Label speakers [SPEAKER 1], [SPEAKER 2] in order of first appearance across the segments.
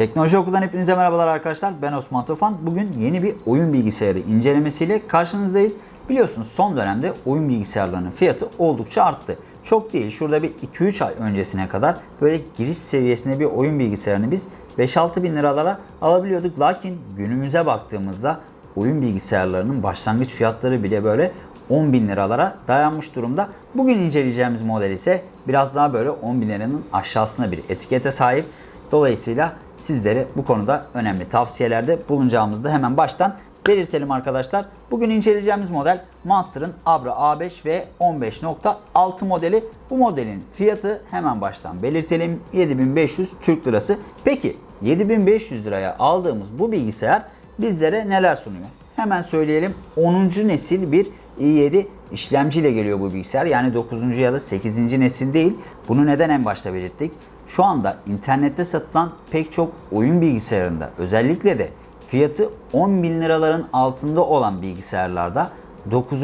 [SPEAKER 1] Teknoloji Okulundan hepinize merhabalar arkadaşlar. Ben Osman Tufan. Bugün yeni bir oyun bilgisayarı incelemesiyle karşınızdayız. Biliyorsunuz son dönemde oyun bilgisayarlarının fiyatı oldukça arttı. Çok değil şurada bir 2-3 ay öncesine kadar böyle giriş seviyesinde bir oyun bilgisayarını biz 5-6 bin liralara alabiliyorduk. Lakin günümüze baktığımızda oyun bilgisayarlarının başlangıç fiyatları bile böyle 10 bin liralara dayanmış durumda. Bugün inceleyeceğimiz model ise biraz daha böyle 10 bin liranın aşağısına bir etikete sahip. Dolayısıyla sizlere bu konuda önemli tavsiyelerde bulunacağımızı hemen baştan belirtelim arkadaşlar. Bugün inceleyeceğimiz model Monster'ın Abra A5 ve 15.6 modeli. Bu modelin fiyatı hemen baştan belirtelim 7500 Türk Lirası. Peki 7500 liraya aldığımız bu bilgisayar bizlere neler sunuyor? Hemen söyleyelim 10. nesil bir i7 işlemciyle geliyor bu bilgisayar. Yani 9. ya da 8. nesil değil. Bunu neden en başta belirttik? Şu anda internette satılan pek çok oyun bilgisayarında özellikle de fiyatı 10 bin liraların altında olan bilgisayarlarda 9.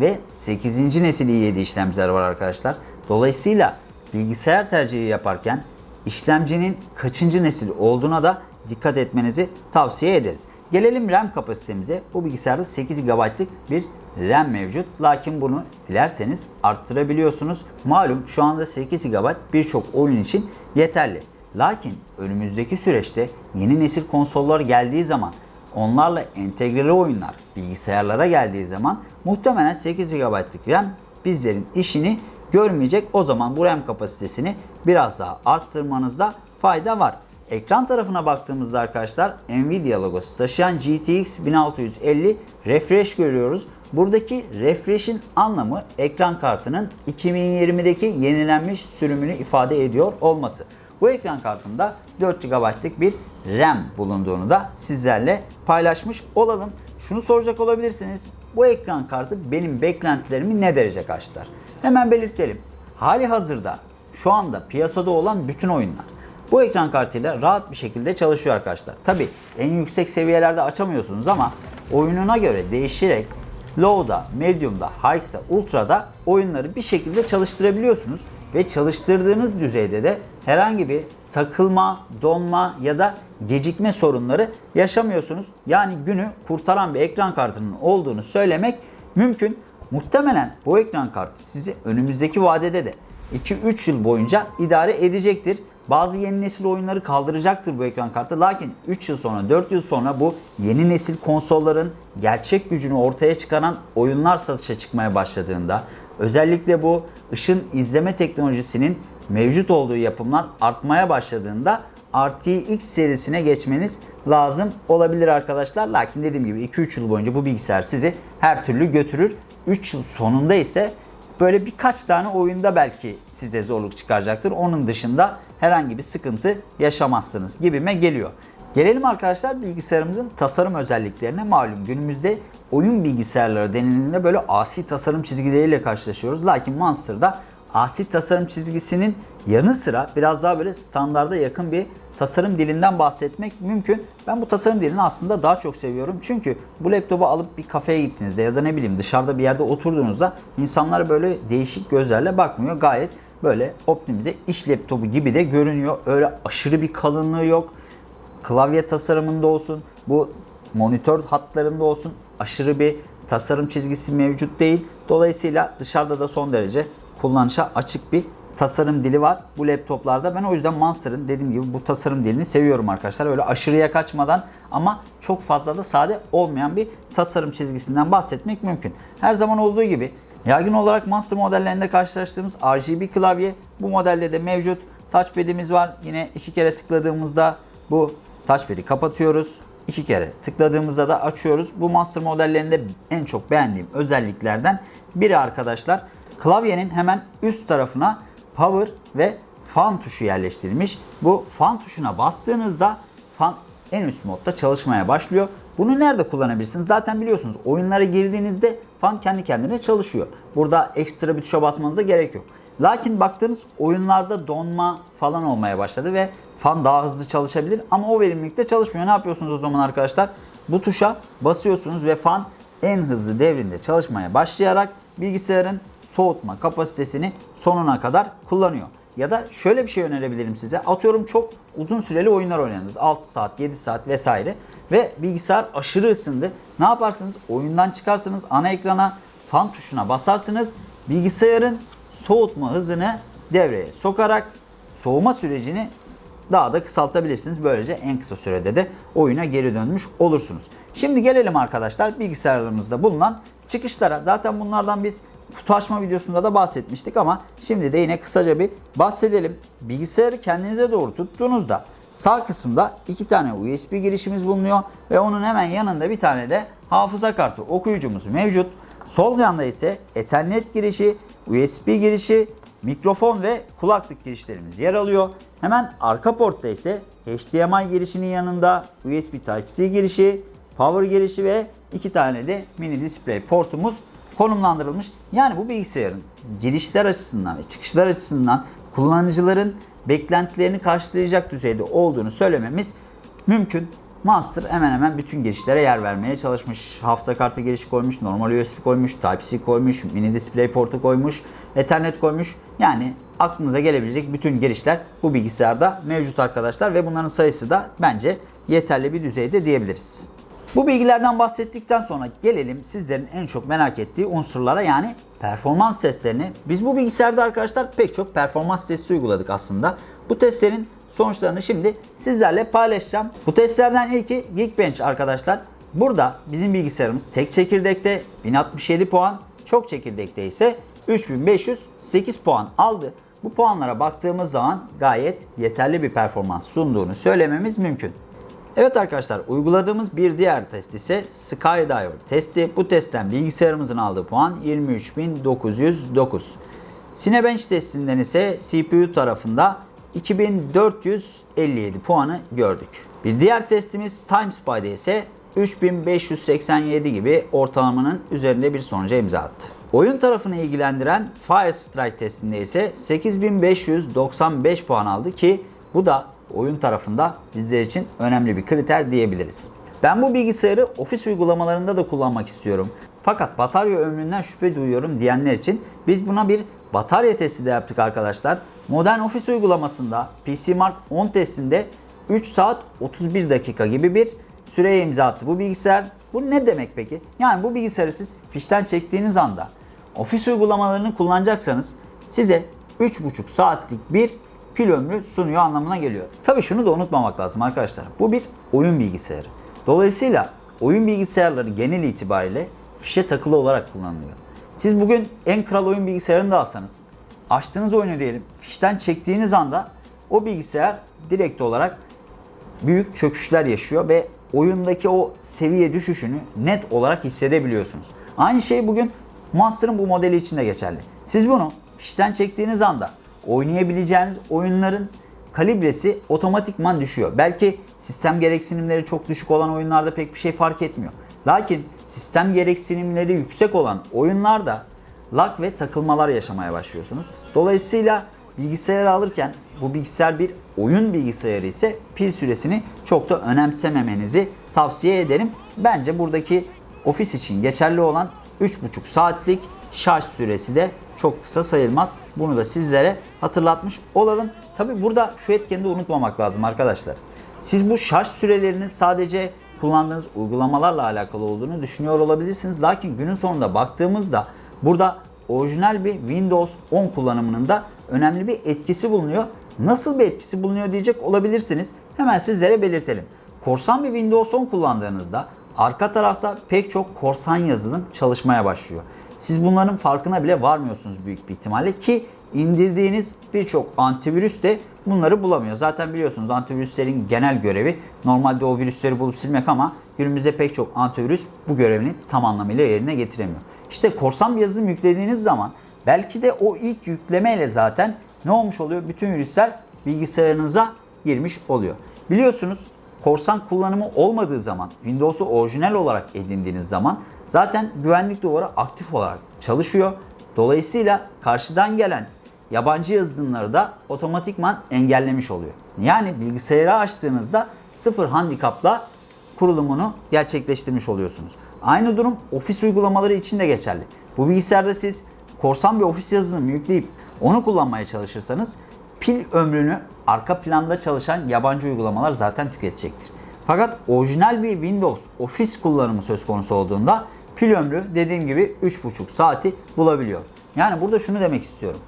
[SPEAKER 1] ve 8. nesil i7 işlemciler var arkadaşlar. Dolayısıyla bilgisayar tercihi yaparken işlemcinin kaçıncı nesil olduğuna da dikkat etmenizi tavsiye ederiz. Gelelim RAM kapasitemize. Bu bilgisayarda 8 GB'lık bir RAM mevcut. Lakin bunu dilerseniz arttırabiliyorsunuz. Malum şu anda 8 GB birçok oyun için yeterli. Lakin önümüzdeki süreçte yeni nesil konsollar geldiği zaman onlarla entegreli oyunlar bilgisayarlara geldiği zaman muhtemelen 8 GB'lık RAM bizlerin işini görmeyecek. O zaman bu RAM kapasitesini biraz daha arttırmanızda fayda var. Ekran tarafına baktığımızda arkadaşlar Nvidia logosu taşıyan GTX 1650 refresh görüyoruz. Buradaki refresh'in anlamı ekran kartının 2020'deki yenilenmiş sürümünü ifade ediyor olması. Bu ekran kartında 4 GB'lık bir RAM bulunduğunu da sizlerle paylaşmış olalım. Şunu soracak olabilirsiniz. Bu ekran kartı benim beklentilerimi ne derece karşılar? Hemen belirtelim. Hali hazırda şu anda piyasada olan bütün oyunlar bu ekran kartıyla rahat bir şekilde çalışıyor arkadaşlar. Tabi en yüksek seviyelerde açamıyorsunuz ama oyununa göre değişerek Low'da, Medium'da, High'da, Ultra'da oyunları bir şekilde çalıştırabiliyorsunuz. Ve çalıştırdığınız düzeyde de herhangi bir takılma, donma ya da gecikme sorunları yaşamıyorsunuz. Yani günü kurtaran bir ekran kartının olduğunu söylemek mümkün. Muhtemelen bu ekran kartı sizi önümüzdeki vadede de 2-3 yıl boyunca idare edecektir. Bazı yeni nesil oyunları kaldıracaktır bu ekran kartı. Lakin 3 yıl sonra 4 yıl sonra bu yeni nesil konsolların gerçek gücünü ortaya çıkaran oyunlar satışa çıkmaya başladığında özellikle bu ışın izleme teknolojisinin mevcut olduğu yapımlar artmaya başladığında RTX serisine geçmeniz lazım olabilir arkadaşlar. Lakin dediğim gibi 2-3 yıl boyunca bu bilgisayar sizi her türlü götürür. 3 yıl sonunda ise böyle birkaç tane oyunda belki size zorluk çıkaracaktır. Onun dışında herhangi bir sıkıntı yaşamazsınız gibime geliyor. Gelelim arkadaşlar bilgisayarımızın tasarım özelliklerine. Malum günümüzde oyun bilgisayarları denildiğinde böyle asi tasarım çizgileriyle karşılaşıyoruz. Lakin Monster'da asi tasarım çizgisinin yanı sıra biraz daha böyle standarda yakın bir tasarım dilinden bahsetmek mümkün. Ben bu tasarım dilini aslında daha çok seviyorum. Çünkü bu laptopu alıp bir kafeye gittiğinizde ya da ne bileyim dışarıda bir yerde oturduğunuzda insanlar böyle değişik gözlerle bakmıyor. Gayet böyle optimize iş laptopu gibi de görünüyor. Öyle aşırı bir kalınlığı yok. Klavye tasarımında olsun, bu monitör hatlarında olsun aşırı bir tasarım çizgisi mevcut değil. Dolayısıyla dışarıda da son derece kullanışa açık bir tasarım dili var bu laptoplarda. Ben o yüzden Monster'ın dediğim gibi bu tasarım dilini seviyorum arkadaşlar. Öyle aşırıya kaçmadan ama çok fazla da sade olmayan bir tasarım çizgisinden bahsetmek mümkün. Her zaman olduğu gibi yaygın olarak Monster modellerinde karşılaştığımız RGB klavye bu modelde de mevcut. Touchpad'imiz var. Yine iki kere tıkladığımızda bu touchpad'i kapatıyoruz. İki kere tıkladığımızda da açıyoruz. Bu Monster modellerinde en çok beğendiğim özelliklerden biri arkadaşlar. Klavyenin hemen üst tarafına power ve fan tuşu yerleştirilmiş. Bu fan tuşuna bastığınızda fan en üst modda çalışmaya başlıyor. Bunu nerede kullanabilirsiniz? Zaten biliyorsunuz oyunlara girdiğinizde fan kendi kendine çalışıyor. Burada ekstra bir tuşa basmanıza gerek yok. Lakin baktığınız oyunlarda donma falan olmaya başladı ve fan daha hızlı çalışabilir ama o verimlilikte çalışmıyor. Ne yapıyorsunuz o zaman arkadaşlar? Bu tuşa basıyorsunuz ve fan en hızlı devrinde çalışmaya başlayarak bilgisayarın soğutma kapasitesini sonuna kadar kullanıyor. Ya da şöyle bir şey önerebilirim size. Atıyorum çok uzun süreli oyunlar oynadınız. 6 saat, 7 saat vesaire. Ve bilgisayar aşırı ısındı. Ne yaparsınız? Oyundan çıkarsınız ana ekrana fan tuşuna basarsınız. Bilgisayarın soğutma hızını devreye sokarak soğuma sürecini daha da kısaltabilirsiniz. Böylece en kısa sürede de oyuna geri dönmüş olursunuz. Şimdi gelelim arkadaşlar bilgisayarlarımızda bulunan çıkışlara. Zaten bunlardan biz kutu açma videosunda da bahsetmiştik ama şimdi de yine kısaca bir bahsedelim. Bilgisayarı kendinize doğru tuttuğunuzda sağ kısımda iki tane USB girişimiz bulunuyor ve onun hemen yanında bir tane de hafıza kartı okuyucumuz mevcut. Sol yanda ise Ethernet girişi, USB girişi, mikrofon ve kulaklık girişlerimiz yer alıyor. Hemen arka portta ise HDMI girişinin yanında USB Type-C girişi, power girişi ve iki tane de mini display portumuz konumlandırılmış. Yani bu bilgisayarın girişler açısından ve çıkışlar açısından kullanıcıların beklentilerini karşılayacak düzeyde olduğunu söylememiz mümkün. Master hemen hemen bütün girişlere yer vermeye çalışmış. Hafıza kartı girişi koymuş, normal USB koymuş, Type-C koymuş, mini display portu koymuş, Ethernet koymuş. Yani aklınıza gelebilecek bütün girişler bu bilgisayarda mevcut arkadaşlar ve bunların sayısı da bence yeterli bir düzeyde diyebiliriz. Bu bilgilerden bahsettikten sonra gelelim sizlerin en çok merak ettiği unsurlara yani performans testlerini. Biz bu bilgisayarda arkadaşlar pek çok performans testi uyguladık aslında. Bu testlerin sonuçlarını şimdi sizlerle paylaşacağım. Bu testlerden ilki Geekbench arkadaşlar. Burada bizim bilgisayarımız tek çekirdekte 1067 puan, çok çekirdekte ise 3508 puan aldı. Bu puanlara baktığımız zaman gayet yeterli bir performans sunduğunu söylememiz mümkün. Evet arkadaşlar uyguladığımız bir diğer test ise Skydiver testi. Bu testten bilgisayarımızın aldığı puan 23.909. Cinebench testinden ise CPU tarafında 2457 puanı gördük. Bir diğer testimiz TimeSpy'de ise 3587 gibi ortalamanın üzerinde bir sonuca imza attı. Oyun tarafını ilgilendiren Firestrike testinde ise 8595 puan aldı ki bu da oyun tarafında bizler için önemli bir kriter diyebiliriz. Ben bu bilgisayarı ofis uygulamalarında da kullanmak istiyorum. Fakat batarya ömründen şüphe duyuyorum diyenler için biz buna bir batarya testi de yaptık arkadaşlar. Modern ofis uygulamasında PC Mark 10 testinde 3 saat 31 dakika gibi bir süreye imza attı bu bilgisayar. Bu ne demek peki? Yani bu bilgisayarı siz fişten çektiğiniz anda ofis uygulamalarını kullanacaksanız size 3,5 saatlik bir pil ömrü sunuyor anlamına geliyor. Tabi şunu da unutmamak lazım arkadaşlar. Bu bir oyun bilgisayarı. Dolayısıyla oyun bilgisayarları genel itibariyle fişe takılı olarak kullanılıyor. Siz bugün en kral oyun bilgisayarını da alsanız, açtığınız oyunu diyelim, fişten çektiğiniz anda o bilgisayar direkt olarak büyük çöküşler yaşıyor ve oyundaki o seviye düşüşünü net olarak hissedebiliyorsunuz. Aynı şey bugün Monster'ın bu modeli için de geçerli. Siz bunu fişten çektiğiniz anda oynayabileceğiniz oyunların kalibresi otomatikman düşüyor. Belki sistem gereksinimleri çok düşük olan oyunlarda pek bir şey fark etmiyor. Lakin sistem gereksinimleri yüksek olan oyunlarda lag ve takılmalar yaşamaya başlıyorsunuz. Dolayısıyla bilgisayarı alırken bu bilgisayar bir oyun bilgisayarı ise pil süresini çok da önemsememenizi tavsiye ederim. Bence buradaki ofis için geçerli olan 3,5 saatlik şarj süresi de çok kısa sayılmaz. Bunu da sizlere hatırlatmış olalım. Tabi burada şu etkeni de unutmamak lazım arkadaşlar. Siz bu şarj sürelerinin sadece kullandığınız uygulamalarla alakalı olduğunu düşünüyor olabilirsiniz. Lakin günün sonunda baktığımızda burada orijinal bir Windows 10 kullanımının da önemli bir etkisi bulunuyor. Nasıl bir etkisi bulunuyor diyecek olabilirsiniz. Hemen sizlere belirtelim. Korsan bir Windows 10 kullandığınızda arka tarafta pek çok korsan yazılım çalışmaya başlıyor. Siz bunların farkına bile varmıyorsunuz büyük bir ihtimalle ki indirdiğiniz birçok antivirüs de bunları bulamıyor. Zaten biliyorsunuz antivirüslerin genel görevi normalde o virüsleri bulup silmek ama günümüzde pek çok antivirüs bu görevini tam anlamıyla yerine getiremiyor. İşte korsan bir yazılım yüklediğiniz zaman belki de o ilk yüklemeyle zaten ne olmuş oluyor? Bütün virüsler bilgisayarınıza girmiş oluyor. Biliyorsunuz korsan kullanımı olmadığı zaman Windows'u orijinal olarak edindiğiniz zaman zaten güvenlik duvarı aktif olarak çalışıyor. Dolayısıyla karşıdan gelen yabancı yazılımları da otomatikman engellemiş oluyor. Yani bilgisayarı açtığınızda sıfır handikapla kurulumunu gerçekleştirmiş oluyorsunuz. Aynı durum ofis uygulamaları için de geçerli. Bu bilgisayarda siz korsan bir ofis yazılımı yükleyip onu kullanmaya çalışırsanız pil ömrünü arka planda çalışan yabancı uygulamalar zaten tüketecektir. Fakat orijinal bir Windows Office kullanımı söz konusu olduğunda pil ömrü dediğim gibi 3,5 saati bulabiliyor. Yani burada şunu demek istiyorum.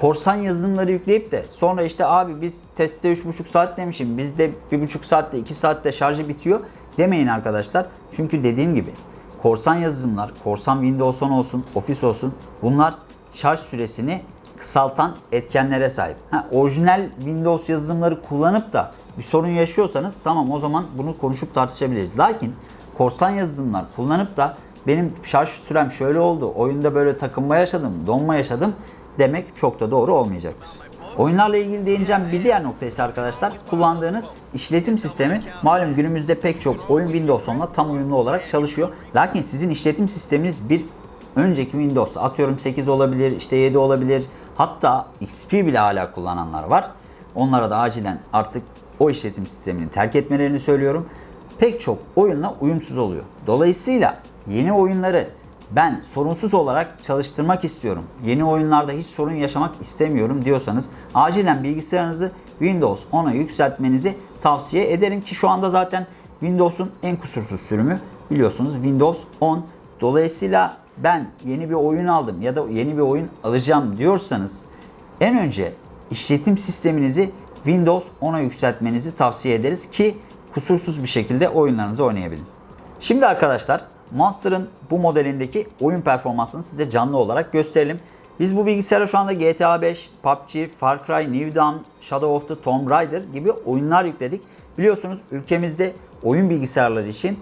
[SPEAKER 1] Korsan yazılımları yükleyip de sonra işte abi biz testte 3,5 saat demişim bizde 1,5 saatte 2 saatte şarjı bitiyor demeyin arkadaşlar. Çünkü dediğim gibi korsan yazılımlar, korsan Windows 10 olsun, Office olsun bunlar şarj süresini kısaltan etkenlere sahip. Ha, orijinal Windows yazılımları kullanıp da bir sorun yaşıyorsanız tamam o zaman bunu konuşup tartışabiliriz. Lakin korsan yazılımlar kullanıp da benim şarj sürem şöyle oldu, oyunda böyle takılma yaşadım, donma yaşadım demek çok da doğru olmayacaktır. Oyunlarla ilgili değineceğim bir diğer nokta ise arkadaşlar kullandığınız işletim sistemi malum günümüzde pek çok oyun Windows 10'la tam uyumlu olarak çalışıyor. Lakin sizin işletim sisteminiz bir önceki Windows atıyorum 8 olabilir, işte 7 olabilir. Hatta XP bile hala kullananlar var. Onlara da acilen artık o işletim sistemini terk etmelerini söylüyorum. Pek çok oyunla uyumsuz oluyor. Dolayısıyla yeni oyunları ben sorunsuz olarak çalıştırmak istiyorum. Yeni oyunlarda hiç sorun yaşamak istemiyorum diyorsanız acilen bilgisayarınızı Windows 10'a yükseltmenizi tavsiye ederim ki şu anda zaten Windows'un en kusursuz sürümü biliyorsunuz Windows 10. Dolayısıyla ben yeni bir oyun aldım ya da yeni bir oyun alacağım diyorsanız en önce işletim sisteminizi Windows 10'a yükseltmenizi tavsiye ederiz ki kusursuz bir şekilde oyunlarınızı oynayabilin. Şimdi arkadaşlar Monster'ın bu modelindeki oyun performansını size canlı olarak gösterelim. Biz bu bilgisayara şu anda GTA 5, PUBG, Far Cry, New Dawn, Shadow of the Tomb Raider gibi oyunlar yükledik. Biliyorsunuz ülkemizde oyun bilgisayarları için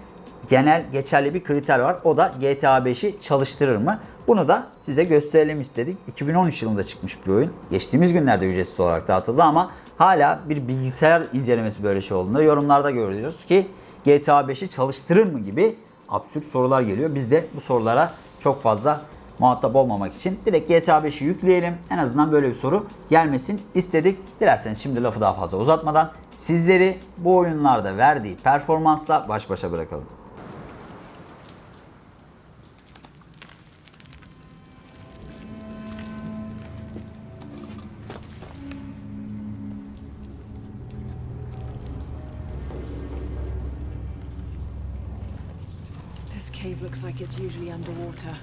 [SPEAKER 1] genel geçerli bir kriter var. O da GTA 5'i çalıştırır mı? Bunu da size gösterelim istedik. 2013 yılında çıkmış bir oyun. Geçtiğimiz günlerde ücretsiz olarak dağıtıldı ama hala bir bilgisayar incelemesi böyle şey olduğunda yorumlarda görüyoruz ki GTA 5'i çalıştırır mı gibi absürt sorular geliyor. Biz de bu sorulara çok fazla muhatap olmamak için direkt GTA 5'i yükleyelim. En azından böyle bir soru gelmesin istedik. Dilerseniz şimdi lafı daha fazla uzatmadan sizleri bu oyunlarda verdiği performansla baş başa bırakalım.
[SPEAKER 2] Usually underwater.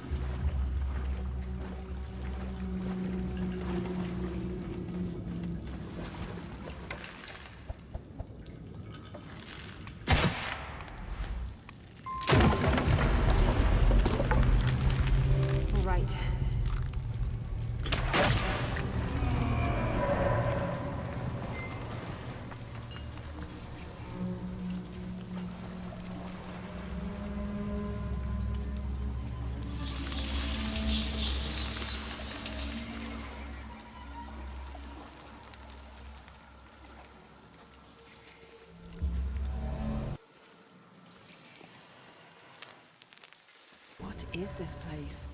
[SPEAKER 2] Is this place?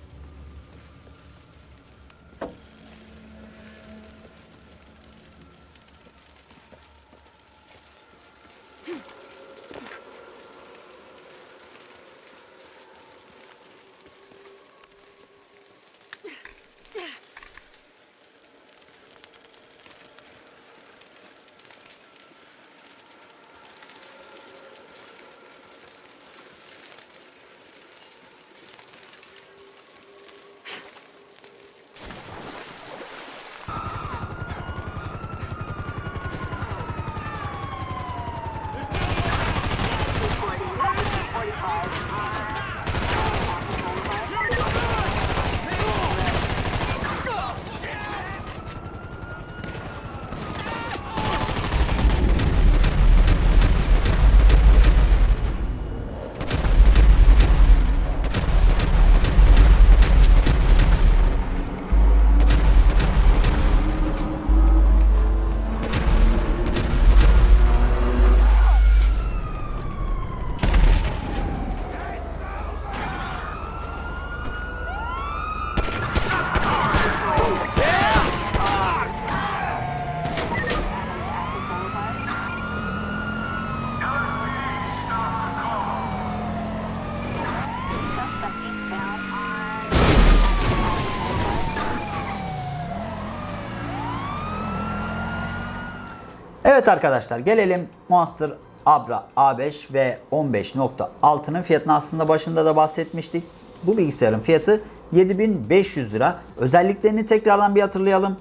[SPEAKER 1] Evet arkadaşlar gelelim Monster Abra A5 ve 15.6'nın fiyatını aslında başında da bahsetmiştik. Bu bilgisayarın fiyatı 7500 lira. Özelliklerini tekrardan bir hatırlayalım.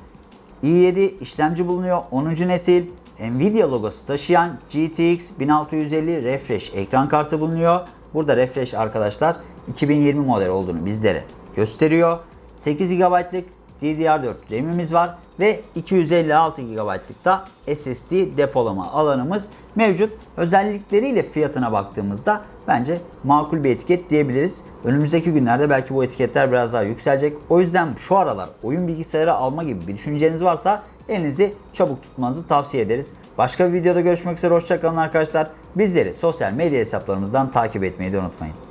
[SPEAKER 1] i7 işlemci bulunuyor. 10. nesil. Nvidia logosu taşıyan GTX 1650 refresh ekran kartı bulunuyor. Burada refresh arkadaşlar 2020 model olduğunu bizlere gösteriyor. 8 GB'lık DDR4 RAM'imiz var ve 256 GB'lık da SSD depolama alanımız mevcut. Özellikleriyle fiyatına baktığımızda bence makul bir etiket diyebiliriz. Önümüzdeki günlerde belki bu etiketler biraz daha yükselecek. O yüzden şu aralar oyun bilgisayarı alma gibi bir düşünceniz varsa elinizi çabuk tutmanızı tavsiye ederiz. Başka bir videoda görüşmek üzere. Hoşçakalın arkadaşlar. Bizleri sosyal medya hesaplarımızdan takip etmeyi de unutmayın.